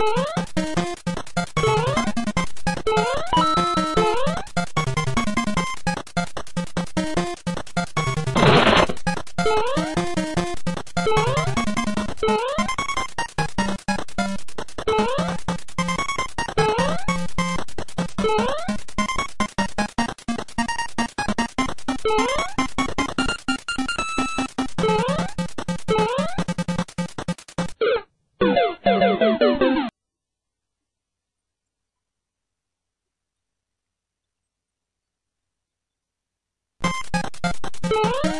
Huh? Bye.